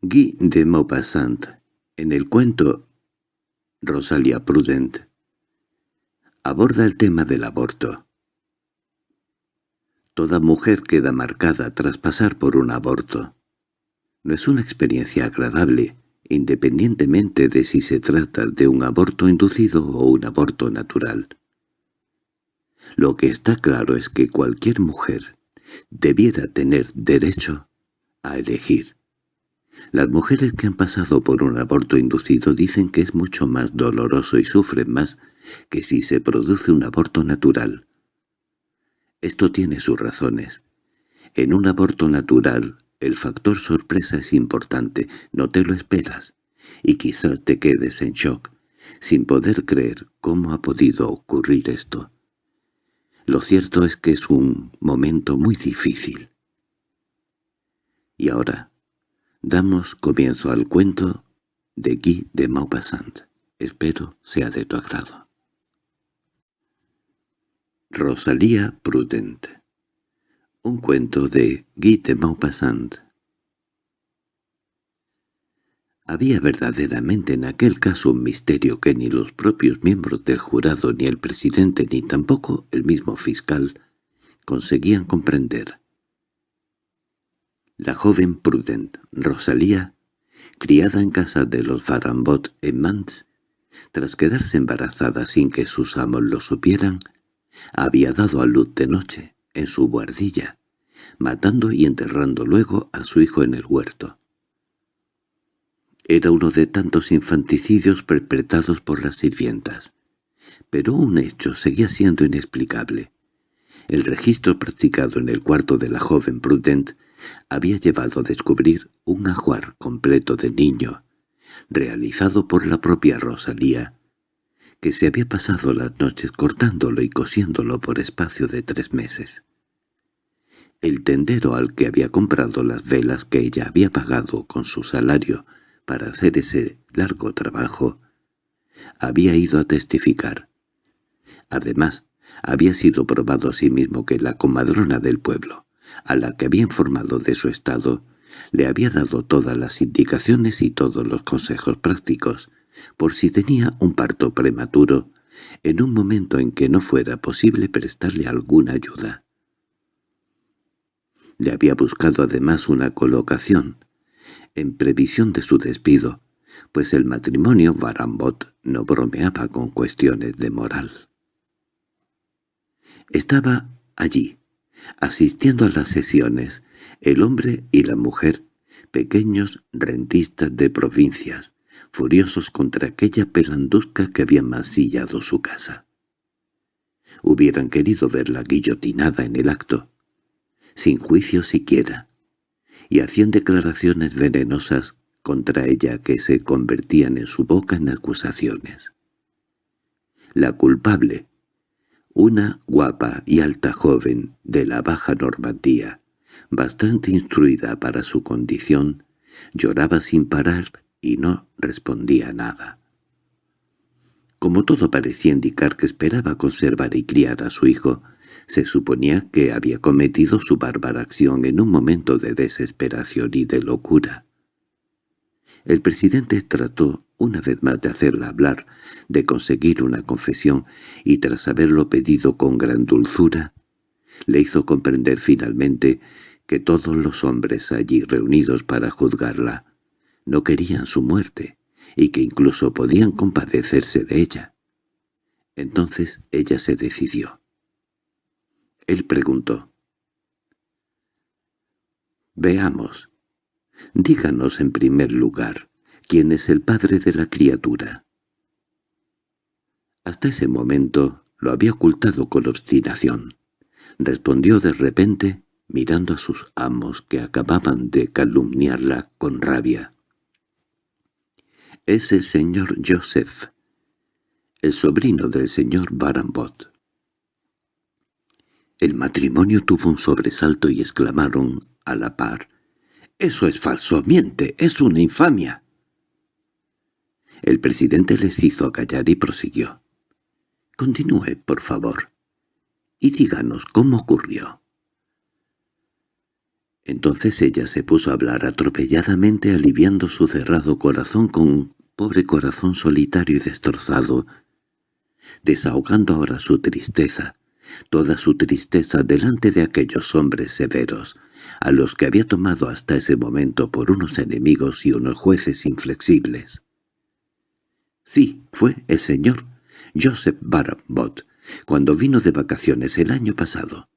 Guy de Maupassant, en el cuento Rosalia Prudent, aborda el tema del aborto. Toda mujer queda marcada tras pasar por un aborto. No es una experiencia agradable, independientemente de si se trata de un aborto inducido o un aborto natural. Lo que está claro es que cualquier mujer debiera tener derecho a elegir. Las mujeres que han pasado por un aborto inducido dicen que es mucho más doloroso y sufren más que si se produce un aborto natural. Esto tiene sus razones. En un aborto natural, el factor sorpresa es importante, no te lo esperas, y quizás te quedes en shock, sin poder creer cómo ha podido ocurrir esto. Lo cierto es que es un momento muy difícil. Y ahora, damos comienzo al cuento de Guy de Maupassant. Espero sea de tu agrado. Rosalía Prudente Un cuento de Guy de Maupassant Había verdaderamente en aquel caso un misterio que ni los propios miembros del jurado ni el presidente ni tampoco el mismo fiscal conseguían comprender. La joven Prudent, Rosalía, criada en casa de los Farambot en Mans, tras quedarse embarazada sin que sus amos lo supieran, había dado a luz de noche, en su guardilla, matando y enterrando luego a su hijo en el huerto. Era uno de tantos infanticidios perpetrados por las sirvientas. Pero un hecho seguía siendo inexplicable. El registro practicado en el cuarto de la joven Prudent había llevado a descubrir un ajuar completo de niño, realizado por la propia Rosalía, que se había pasado las noches cortándolo y cosiéndolo por espacio de tres meses. El tendero al que había comprado las velas que ella había pagado con su salario para hacer ese largo trabajo, había ido a testificar. Además, había sido probado a sí que la comadrona del pueblo, a la que había informado de su estado, le había dado todas las indicaciones y todos los consejos prácticos, por si tenía un parto prematuro, en un momento en que no fuera posible prestarle alguna ayuda. Le había buscado además una colocación, en previsión de su despido, pues el matrimonio Barambot no bromeaba con cuestiones de moral. Estaba allí, asistiendo a las sesiones, el hombre y la mujer, pequeños rentistas de provincias, furiosos contra aquella pelandusca que había masillado su casa. Hubieran querido verla guillotinada en el acto, sin juicio siquiera, y hacían declaraciones venenosas contra ella que se convertían en su boca en acusaciones. La culpable, una guapa y alta joven de la Baja Normandía, bastante instruida para su condición, lloraba sin parar y no respondía nada. Como todo parecía indicar que esperaba conservar y criar a su hijo, se suponía que había cometido su bárbara acción en un momento de desesperación y de locura. El presidente trató una vez más de hacerla hablar, de conseguir una confesión, y tras haberlo pedido con gran dulzura, le hizo comprender finalmente que todos los hombres allí reunidos para juzgarla no querían su muerte, y que incluso podían compadecerse de ella. Entonces ella se decidió. Él preguntó. «Veamos. Díganos en primer lugar, ¿quién es el padre de la criatura?» Hasta ese momento lo había ocultado con obstinación. Respondió de repente, mirando a sus amos que acababan de calumniarla con rabia. «Es el señor Joseph, el sobrino del señor Barambot». El matrimonio tuvo un sobresalto y exclamaron a la par, «¡Eso es falso! ¡Miente! ¡Es una infamia!» El presidente les hizo callar y prosiguió. «Continúe, por favor, y díganos cómo ocurrió». Entonces ella se puso a hablar atropelladamente aliviando su cerrado corazón con un pobre corazón solitario y destrozado, desahogando ahora su tristeza, toda su tristeza delante de aquellos hombres severos, a los que había tomado hasta ese momento por unos enemigos y unos jueces inflexibles. Sí, fue el señor Joseph Barambot, cuando vino de vacaciones el año pasado.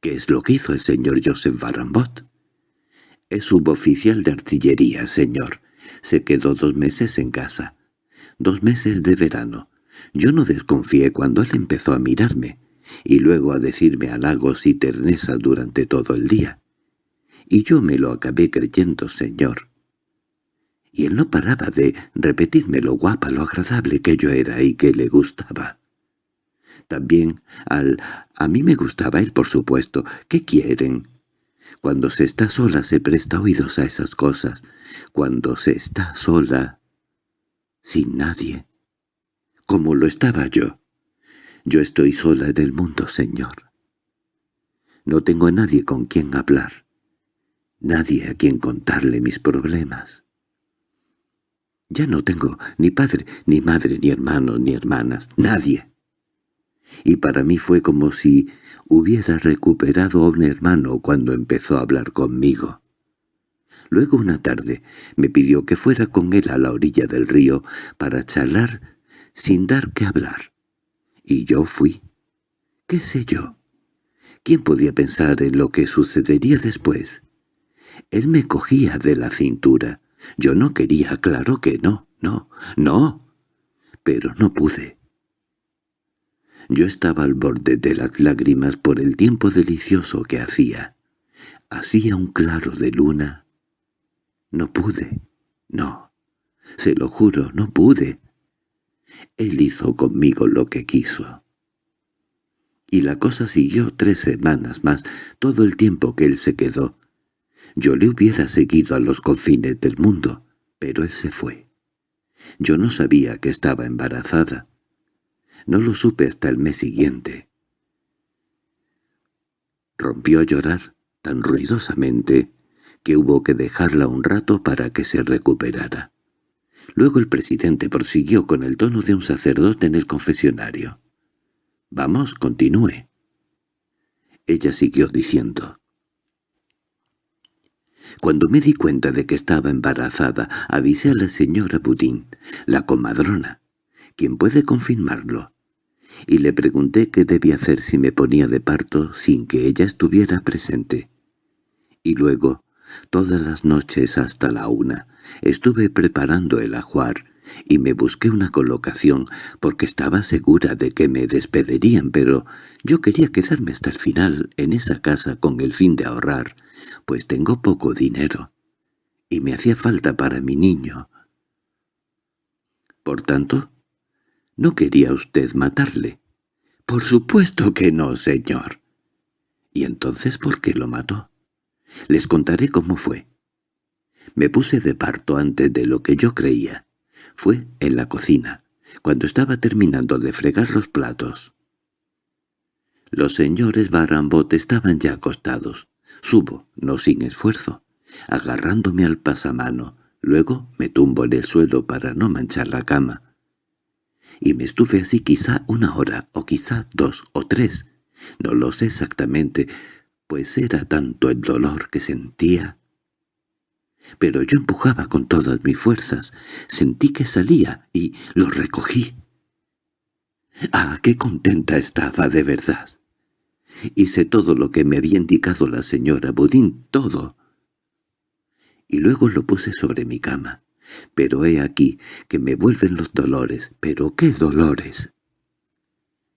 ¿Qué es lo que hizo el señor Joseph Barambot? Es suboficial de artillería, señor. Se quedó dos meses en casa. Dos meses de verano. Yo no desconfié cuando él empezó a mirarme, y luego a decirme halagos y terneza durante todo el día. Y yo me lo acabé creyendo, señor. Y él no paraba de repetirme lo guapa, lo agradable que yo era y que le gustaba. También al... a mí me gustaba él, por supuesto. ¿Qué quieren? Cuando se está sola se presta oídos a esas cosas. Cuando se está sola... sin nadie. Como lo estaba yo. Yo estoy sola en el mundo, señor. No tengo a nadie con quien hablar. Nadie a quien contarle mis problemas. Ya no tengo ni padre, ni madre, ni hermanos, ni hermanas. Nadie y para mí fue como si hubiera recuperado a un hermano cuando empezó a hablar conmigo. Luego una tarde me pidió que fuera con él a la orilla del río para charlar sin dar que hablar. Y yo fui. ¿Qué sé yo? ¿Quién podía pensar en lo que sucedería después? Él me cogía de la cintura. Yo no quería, claro que no, no, no. Pero no pude. Yo estaba al borde de las lágrimas por el tiempo delicioso que hacía. Hacía un claro de luna. No pude. No. Se lo juro, no pude. Él hizo conmigo lo que quiso. Y la cosa siguió tres semanas más, todo el tiempo que él se quedó. Yo le hubiera seguido a los confines del mundo, pero él se fue. Yo no sabía que estaba embarazada. No lo supe hasta el mes siguiente. Rompió a llorar tan ruidosamente que hubo que dejarla un rato para que se recuperara. Luego el presidente prosiguió con el tono de un sacerdote en el confesionario. «Vamos, continúe». Ella siguió diciendo. Cuando me di cuenta de que estaba embarazada, avisé a la señora Budín, la comadrona, quien puede confirmarlo, y le pregunté qué debía hacer si me ponía de parto sin que ella estuviera presente. Y luego, todas las noches hasta la una, estuve preparando el ajuar y me busqué una colocación porque estaba segura de que me despedirían, pero yo quería quedarme hasta el final en esa casa con el fin de ahorrar, pues tengo poco dinero y me hacía falta para mi niño. Por tanto, ¿No quería usted matarle? —Por supuesto que no, señor. —¿Y entonces por qué lo mató? Les contaré cómo fue. Me puse de parto antes de lo que yo creía. Fue en la cocina, cuando estaba terminando de fregar los platos. Los señores Barambot estaban ya acostados. Subo, no sin esfuerzo, agarrándome al pasamano. Luego me tumbo en el suelo para no manchar la cama y me estuve así quizá una hora, o quizá dos o tres. No lo sé exactamente, pues era tanto el dolor que sentía. Pero yo empujaba con todas mis fuerzas, sentí que salía y lo recogí. ¡Ah, qué contenta estaba de verdad! Hice todo lo que me había indicado la señora Budín, todo. Y luego lo puse sobre mi cama. Pero he aquí que me vuelven los dolores. ¿Pero qué dolores?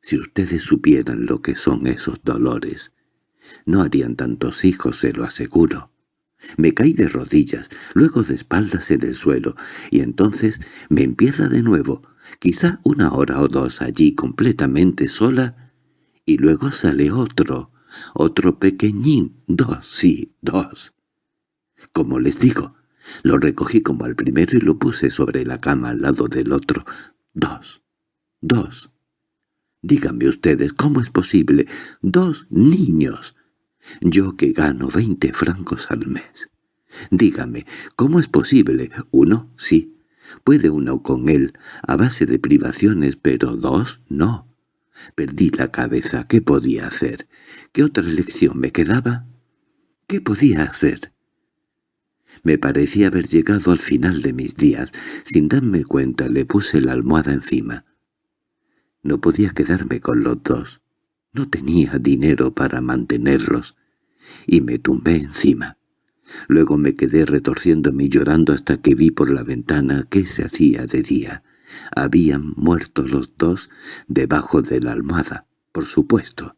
Si ustedes supieran lo que son esos dolores, no harían tantos hijos, se lo aseguro. Me caí de rodillas, luego de espaldas en el suelo, y entonces me empieza de nuevo, quizá una hora o dos allí completamente sola, y luego sale otro, otro pequeñín, dos, sí, dos. Como les digo, lo recogí como al primero y lo puse sobre la cama al lado del otro. Dos. Dos. Díganme ustedes, ¿cómo es posible? Dos niños. Yo que gano veinte francos al mes. Dígame, ¿cómo es posible? Uno, sí. Puede uno con él, a base de privaciones, pero dos, no. Perdí la cabeza. ¿Qué podía hacer? ¿Qué otra elección me quedaba? ¿Qué podía hacer? Me parecía haber llegado al final de mis días. Sin darme cuenta le puse la almohada encima. No podía quedarme con los dos. No tenía dinero para mantenerlos. Y me tumbé encima. Luego me quedé retorciéndome y llorando hasta que vi por la ventana que se hacía de día. Habían muerto los dos debajo de la almohada, por supuesto.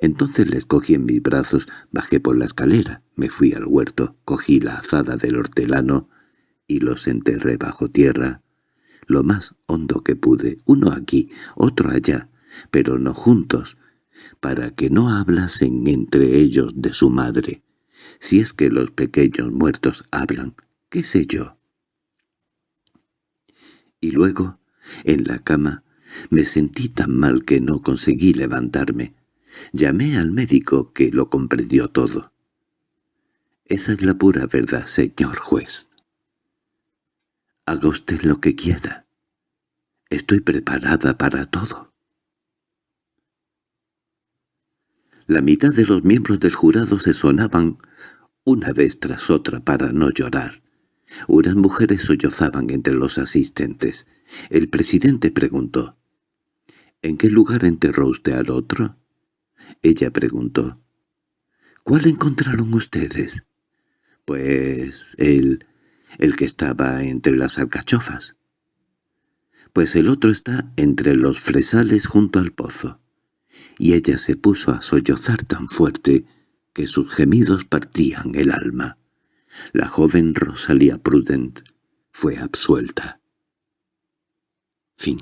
Entonces les cogí en mis brazos, bajé por la escalera, me fui al huerto, cogí la azada del hortelano y los enterré bajo tierra, lo más hondo que pude, uno aquí, otro allá, pero no juntos, para que no hablasen entre ellos de su madre. Si es que los pequeños muertos hablan, qué sé yo. Y luego, en la cama, me sentí tan mal que no conseguí levantarme. Llamé al médico que lo comprendió todo. Esa es la pura verdad, señor juez. Haga usted lo que quiera. Estoy preparada para todo. La mitad de los miembros del jurado se sonaban una vez tras otra para no llorar. Unas mujeres sollozaban entre los asistentes. El presidente preguntó, «¿En qué lugar enterró usted al otro?» Ella preguntó, «¿Cuál encontraron ustedes?» «Pues el... el que estaba entre las alcachofas». «Pues el otro está entre los fresales junto al pozo». Y ella se puso a sollozar tan fuerte que sus gemidos partían el alma. La joven Rosalía Prudent fue absuelta. Fin